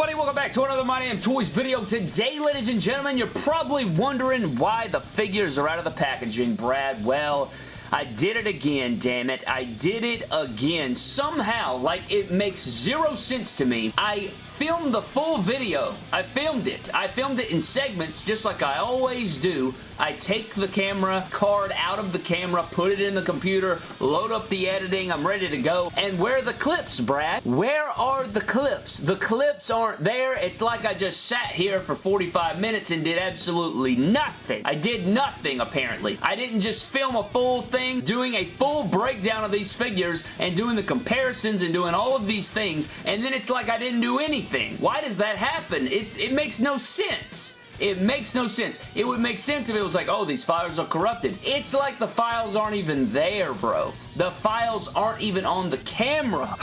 everybody? Welcome back to another My Damn Toys video. Today, ladies and gentlemen, you're probably wondering why the figures are out of the packaging, Brad. Well, I did it again, damn it. I did it again. Somehow, like, it makes zero sense to me. I filmed the full video. I filmed it. I filmed it in segments just like I always do. I take the camera card out of the camera, put it in the computer, load up the editing, I'm ready to go. And where are the clips, Brad? Where are the clips? The clips aren't there. It's like I just sat here for 45 minutes and did absolutely nothing. I did nothing, apparently. I didn't just film a full thing, doing a full breakdown of these figures and doing the comparisons and doing all of these things, and then it's like I didn't do anything anything. Why does that happen? It, it makes no sense. It makes no sense. It would make sense if it was like, oh, these files are corrupted. It's like the files aren't even there, bro. The files aren't even on the camera.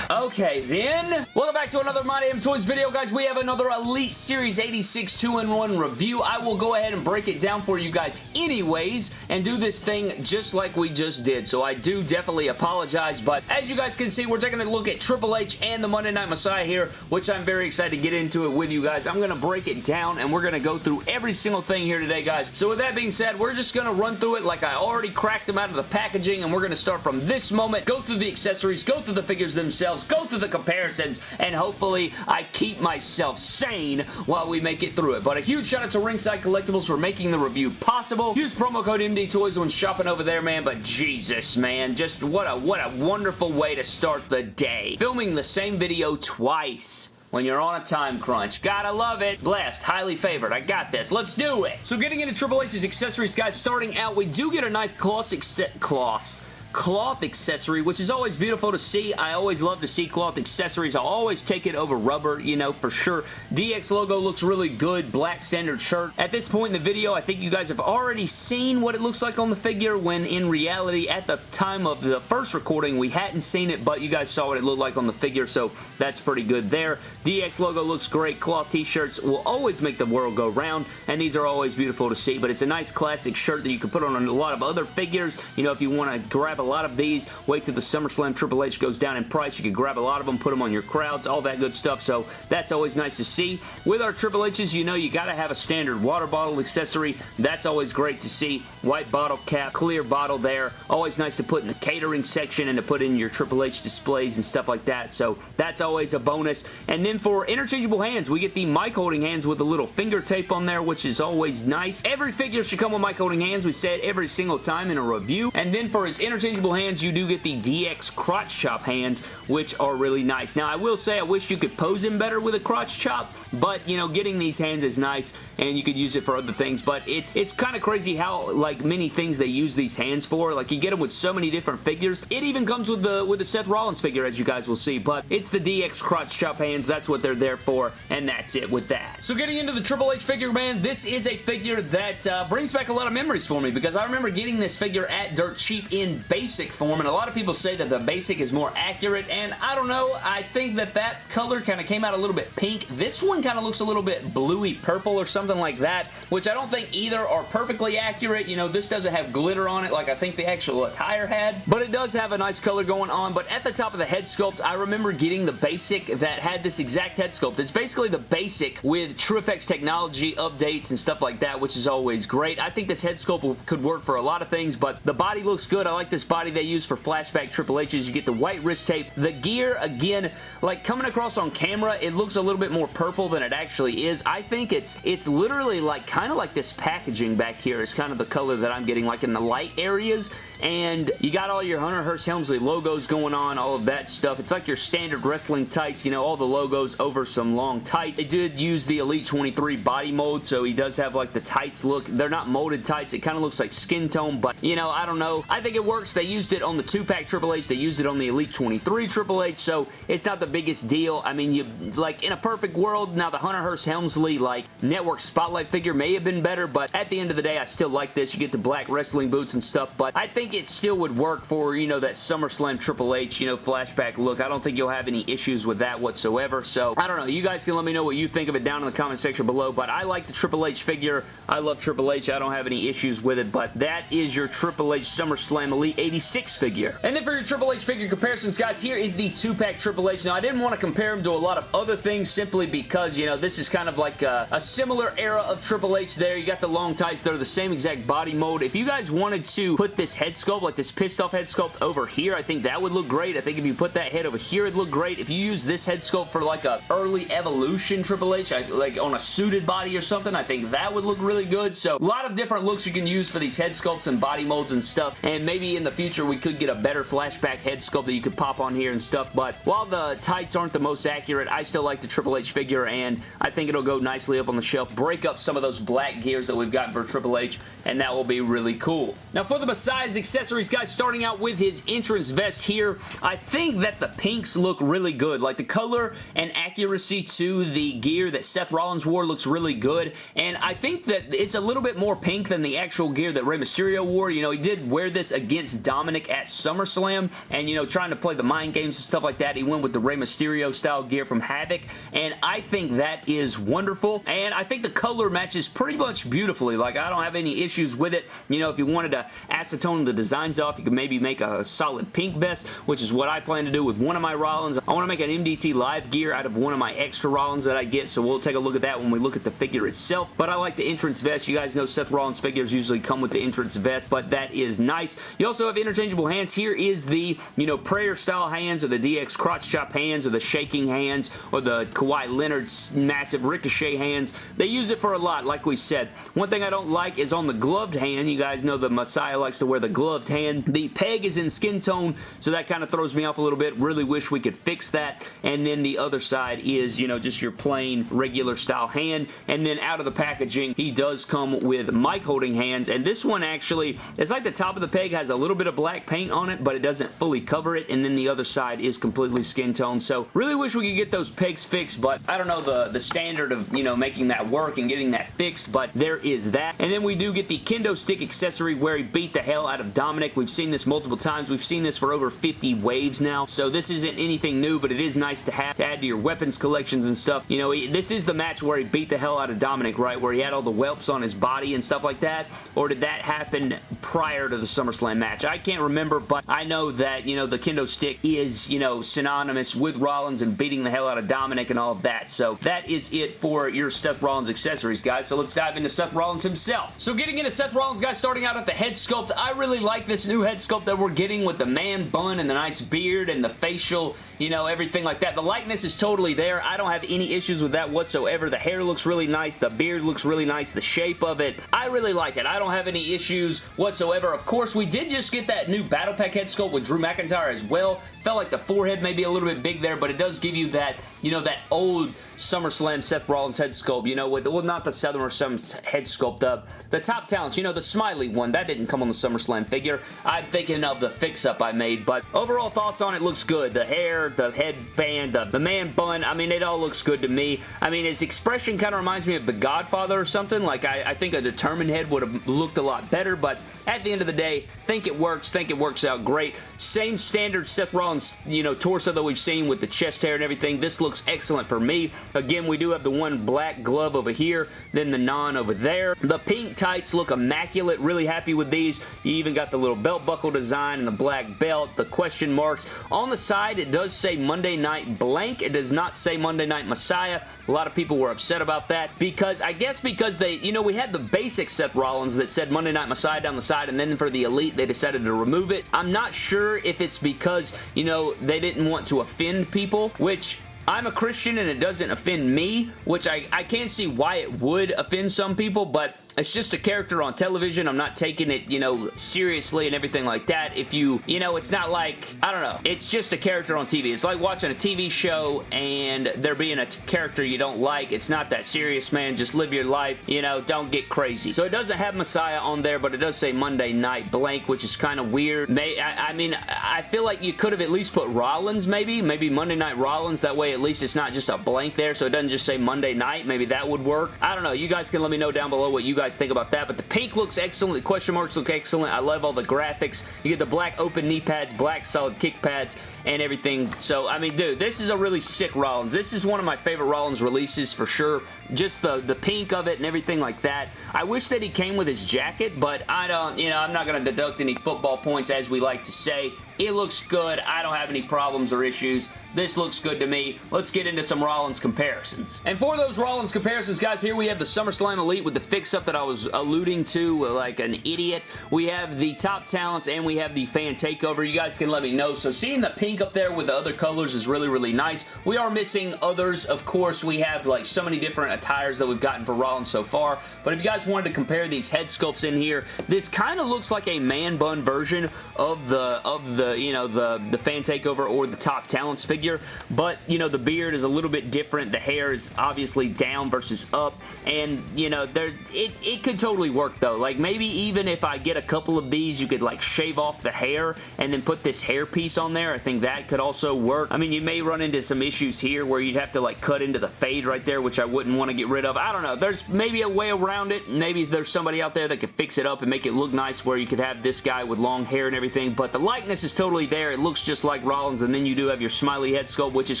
okay, then. Welcome back to another My Damn Toys video, guys. We have another Elite Series 86 2-in-1 review. I will go ahead and break it down for you guys anyways and do this thing just like we just did. So I do definitely apologize, but as you guys can see, we're taking a look at Triple H and the Monday Night Messiah here, which I'm very excited to get into it with you guys. I'm going to break it down and we're going to go through every single thing here today, guys. So with that being said, we're just going to run through it like I already cracked them out of the packaging, and we're going to start from this moment, go through the accessories, go through the figures themselves, go through the comparisons, and hopefully I keep myself sane while we make it through it. But a huge shout out to Ringside Collectibles for making the review possible. Use promo code MD Toys when shopping over there, man, but Jesus, man, just what a, what a wonderful way to start the day. Filming the same video twice when you're on a time crunch. Gotta love it. Blessed. Highly favored. I got this. Let's do it. So getting into Triple H's accessories, guys, starting out, we do get a nice cloth, cloth cloth accessory, which is always beautiful to see. I always love to see cloth accessories. I'll always take it over rubber, you know, for sure. DX logo looks really good. Black standard shirt. At this point in the video, I think you guys have already seen what it looks like on the figure when in reality, at the time of the first recording, we hadn't seen it, but you guys saw what it looked like on the figure, so that's pretty good there. DX logo looks great. Cloth t-shirts will always make the world go round, and these are always beautiful to see, but it's a nice classic shirt that you can put on a lot of other figures. You know, if you want to grab a lot of these. Wait till the SummerSlam Triple H goes down in price. You can grab a lot of them, put them on your crowds, all that good stuff. So that's always nice to see. With our Triple H's, you know you got to have a standard water bottle accessory. That's always great to see. White bottle cap, clear bottle there. Always nice to put in the catering section and to put in your Triple H displays and stuff like that. So that's always a bonus. And then for interchangeable hands, we get the mic holding hands with a little finger tape on there, which is always nice. Every figure should come with mic holding hands. We said every single time in a review. And then for his interchangeable interchangeable hands, you do get the DX crotch chop hands, which are really nice. Now, I will say I wish you could pose him better with a crotch chop, but, you know, getting these hands is nice, and you could use it for other things, but it's it's kind of crazy how, like, many things they use these hands for. Like, you get them with so many different figures. It even comes with the with the Seth Rollins figure, as you guys will see, but it's the DX crotch chop hands. That's what they're there for, and that's it with that. So getting into the Triple H figure, man, this is a figure that uh, brings back a lot of memories for me, because I remember getting this figure at Dirt Cheap in base basic form, and a lot of people say that the basic is more accurate, and I don't know, I think that that color kind of came out a little bit pink. This one kind of looks a little bit bluey purple or something like that, which I don't think either are perfectly accurate. You know, this doesn't have glitter on it like I think the actual attire had, but it does have a nice color going on, but at the top of the head sculpt, I remember getting the basic that had this exact head sculpt. It's basically the basic with TrueFX technology updates and stuff like that, which is always great. I think this head sculpt could work for a lot of things, but the body looks good. I like this body they use for flashback Triple H's. You get the white wrist tape. The gear, again, like coming across on camera, it looks a little bit more purple than it actually is. I think it's it's literally like kind of like this packaging back here is kind of the color that I'm getting like in the light areas and you got all your Hunter Hearst Helmsley logos going on, all of that stuff. It's like your standard wrestling tights, you know, all the logos over some long tights. They did use the Elite 23 body mold, so he does have like the tights look. They're not molded tights. It kind of looks like skin tone, but you know, I don't know. I think it works. They used it on the 2-pack Triple H. They used it on the Elite 23 Triple H, so it's not the biggest deal. I mean, you like in a perfect world. Now, the Hunter Hearst Helmsley, like, network spotlight figure may have been better, but at the end of the day, I still like this. You get the black wrestling boots and stuff, but I think it still would work for, you know, that SummerSlam Triple H, you know, flashback look. I don't think you'll have any issues with that whatsoever, so I don't know. You guys can let me know what you think of it down in the comment section below, but I like the Triple H figure. I love Triple H. I don't have any issues with it, but that is your Triple H SummerSlam Elite 86 figure. And then for your Triple H figure comparisons, guys, here is the two-pack Triple H. Now, I didn't want to compare him to a lot of other things simply because, you know, this is kind of like a, a similar era of Triple H there. You got the long tights. They're the same exact body mold. If you guys wanted to put this head sculpt, like this pissed off head sculpt over here, I think that would look great. I think if you put that head over here, it'd look great. If you use this head sculpt for like a early evolution Triple H, like on a suited body or something, I think that would look really good. So a lot of different looks you can use for these head sculpts and body molds and stuff. And maybe in the future we could get a better flashback head sculpt that you could pop on here and stuff. But while the tights aren't the most accurate, I still like the Triple H figure and I think it'll go nicely up on the shelf. Break up some of those black gears that we've got for Triple H and that will be really cool. Now for the Messiah's accessories, guys, starting out with his entrance vest here, I think that the pinks look really good. Like the color and accuracy to the gear that Seth Rollins wore looks really good and I think that it's a little bit more pink than the actual gear that Rey Mysterio wore. You know, he did wear this against Dominic at SummerSlam and, you know, trying to play the mind games and stuff like that. He went with the Rey Mysterio style gear from Havoc and I think that is wonderful and I think the color matches pretty much beautifully. Like, I don't have any issues with it. You know, if you wanted to acetone the designs off, you could maybe make a solid pink vest, which is what I plan to do with one of my Rollins. I want to make an MDT live gear out of one of my extra Rollins that I get, so we'll take a look at that when we look at the figure itself. But I like the entrance vest. You guys know Seth Rollins figures usually come with the entrance vest, but that is nice. You also have interchangeable hands. Here is the, you know, prayer style hands or the DX crotch chop hands or the shaking hands or the Kawhi Leonard's massive ricochet hands. They use it for a lot, like we said. One thing I don't like is on the gloved hand. You guys know the Messiah likes to wear the gloved hand. The peg is in skin tone, so that kind of throws me off a little bit. Really wish we could fix that. And then the other side is, you know, just your plain regular style hand. And then out of the packaging, he does come with mic holding hands. And this one actually, it's like the top of the peg has a little bit of black paint on it, but it doesn't fully cover it. And then the other side is completely skin tone. So really wish we could get those pegs fixed, but I don't know the, the standard of, you know, making that work and getting that fixed, but there is that. And then we do get the kendo stick accessory where he beat the hell out of Dominic. We've seen this multiple times. We've seen this for over 50 waves now, so this isn't anything new, but it is nice to have to add to your weapons collections and stuff. You know, he, this is the match where he beat the hell out of Dominic, right? Where he had all the whelps on his body and stuff like that, or did that happen prior to the SummerSlam match? I can't remember, but I know that, you know, the kendo stick is, you know, synonymous with Rollins and beating the hell out of Dominic and all of that, so that is it for your Seth Rollins accessories, guys. So let's dive into Seth Rollins himself. So getting into Seth Rollins, guys, starting out at the head sculpt, I really like this new head sculpt that we're getting with the man bun and the nice beard and the facial, you know, everything like that. The likeness is totally there. I don't have any issues with that whatsoever. The hair looks really nice. The beard looks really nice. The shape of it, I really like it. I don't have any issues whatsoever. Of course, we did just get that new Battle Pack head sculpt with Drew McIntyre as well. Felt like the forehead may be a little bit big there, but it does give you that, you know, that old SummerSlam Seth Rollins head sculpt, you know, with, well, not the SummerSlam head sculpt up. The top talents, you know, the smiley one, that didn't come on the SummerSlam figure. I'm thinking of the fix-up I made, but overall thoughts on it looks good. The hair, the headband, the, the man bun, I mean, it all looks good to me. I mean, his expression kind of reminds me of The Godfather or something. Like, I, I think a determined head would have looked a lot better, but at the end of the day, think it works, think it works out great. Same standard Seth Rollins, you know, torso that we've seen with the chest hair and everything. This looks excellent for me. Again, we do have the one black glove over here, then the non over there. The pink tights look immaculate. Really happy with these. You even got the little belt buckle design and the black belt, the question marks. On the side, it does say Monday Night Blank. It does not say Monday Night Messiah. A lot of people were upset about that because I guess because they, you know, we had the basic Seth Rollins that said Monday Night Messiah down the side and then for the Elite they decided to remove it. I'm not sure if it's because, you know, they didn't want to offend people, which I'm a Christian and it doesn't offend me, which I, I can't see why it would offend some people, but it's just a character on television. I'm not taking it, you know, seriously and everything like that. If you, you know, it's not like, I don't know. It's just a character on TV. It's like watching a TV show and there being a character you don't like. It's not that serious, man. Just live your life. You know, don't get crazy. So it doesn't have Messiah on there, but it does say Monday Night Blank, which is kind of weird. May, I, I mean, I feel like you could have at least put Rollins, maybe. Maybe Monday Night Rollins. That way at least it's not just a blank there, so it doesn't just say Monday night. Maybe that would work. I don't know. You guys can let me know down below what you guys think about that, but the pink looks excellent. The question marks look excellent. I love all the graphics. You get the black open knee pads, black solid kick pads, and everything. So, I mean, dude, this is a really sick Rollins. This is one of my favorite Rollins releases for sure. Just the, the pink of it and everything like that. I wish that he came with his jacket, but I don't, you know, I'm not going to deduct any football points as we like to say. It looks good. I don't have any problems or issues. This looks good to me. Let's get into some Rollins comparisons. And for those Rollins comparisons, guys, here we have the SummerSlam Elite with the fix-up that I was alluding to like an idiot. We have the top talents and we have the fan takeover. You guys can let me know. So seeing the pink up there with the other colors is really, really nice. We are missing others. Of course, we have like so many different attires that we've gotten for Rollins so far. But if you guys wanted to compare these head sculpts in here, this kind of looks like a man bun version of the, of the the, you know, the, the fan takeover or the top talents figure, but, you know, the beard is a little bit different. The hair is obviously down versus up, and, you know, there it, it could totally work, though. Like, maybe even if I get a couple of these, you could, like, shave off the hair and then put this hair piece on there. I think that could also work. I mean, you may run into some issues here where you'd have to, like, cut into the fade right there, which I wouldn't want to get rid of. I don't know. There's maybe a way around it. Maybe there's somebody out there that could fix it up and make it look nice where you could have this guy with long hair and everything, but the likeness is totally there. It looks just like Rollins, and then you do have your smiley head sculpt, which is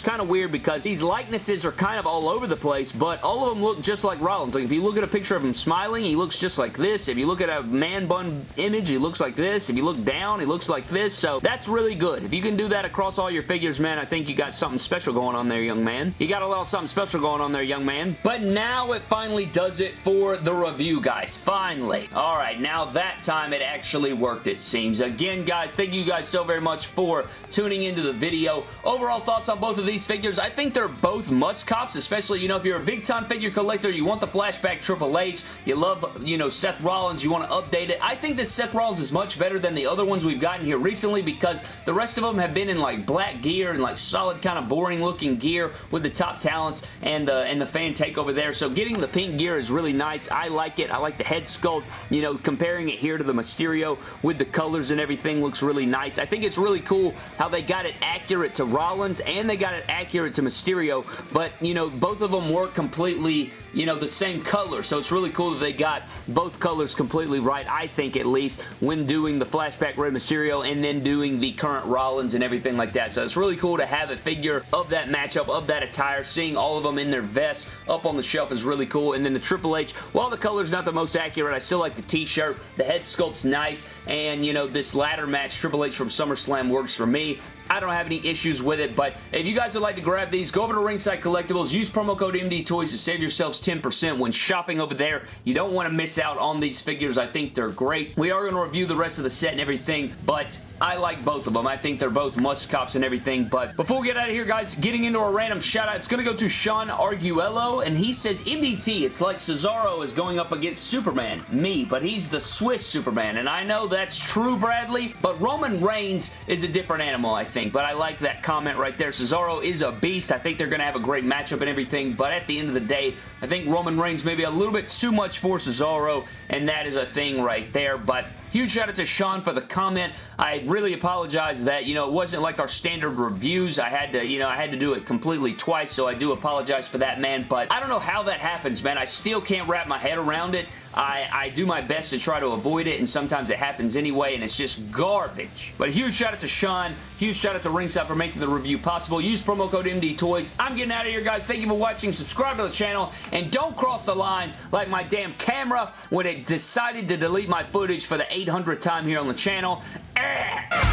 kind of weird because these likenesses are kind of all over the place, but all of them look just like Rollins. Like, if you look at a picture of him smiling, he looks just like this. If you look at a man bun image, he looks like this. If you look down, he looks like this, so that's really good. If you can do that across all your figures, man, I think you got something special going on there, young man. You got a little something special going on there, young man. But now it finally does it for the review, guys. Finally. All right, now that time it actually worked, it seems. Again, guys, thank you guys so very much for tuning into the video. Overall thoughts on both of these figures, I think they're both must-cops, especially, you know, if you're a big-time figure collector, you want the flashback Triple H, you love, you know, Seth Rollins, you want to update it. I think this Seth Rollins is much better than the other ones we've gotten here recently because the rest of them have been in, like, black gear and, like, solid kind of boring-looking gear with the top talents and, uh, and the fan takeover there. So getting the pink gear is really nice. I like it. I like the head sculpt. You know, comparing it here to the Mysterio with the colors and everything looks really nice. I think it's really cool how they got it accurate to Rollins and they got it accurate to Mysterio, but, you know, both of them work completely, you know, the same color, so it's really cool that they got both colors completely right, I think at least, when doing the Flashback Rey Mysterio and then doing the current Rollins and everything like that, so it's really cool to have a figure of that matchup, of that attire, seeing all of them in their vests up on the shelf is really cool, and then the Triple H, while the color's not the most accurate, I still like the t-shirt, the head sculpt's nice, and, you know, this ladder match Triple H from SummerSlam works for me. I don't have any issues with it, but if you guys would like to grab these, go over to Ringside Collectibles, use promo code MD Toys to save yourselves 10% when shopping over there. You don't want to miss out on these figures. I think they're great. We are going to review the rest of the set and everything, but I like both of them. I think they're both must-cops and everything, but before we get out of here, guys, getting into a random shout-out, it's going to go to Sean Arguello, and he says, MDT, it's like Cesaro is going up against Superman, me, but he's the Swiss Superman, and I know that's true, Bradley, but Roman Reigns is a different animal, I think, but I like that comment right there. Cesaro is a beast. I think they're going to have a great matchup and everything, but at the end of the day, I think Roman Reigns may be a little bit too much for Cesaro, and that is a thing right there, but Huge shout out to Sean for the comment. I really apologize that, you know, it wasn't like our standard reviews. I had to, you know, I had to do it completely twice, so I do apologize for that, man. But I don't know how that happens, man. I still can't wrap my head around it. I, I do my best to try to avoid it, and sometimes it happens anyway, and it's just garbage. But huge shout out to Sean. Huge shout out to Ringside for making the review possible. Use promo code MD Toys. I'm getting out of here, guys. Thank you for watching. Subscribe to the channel, and don't cross the line like my damn camera when it decided to delete my footage for the 800th time here on the channel. Eh.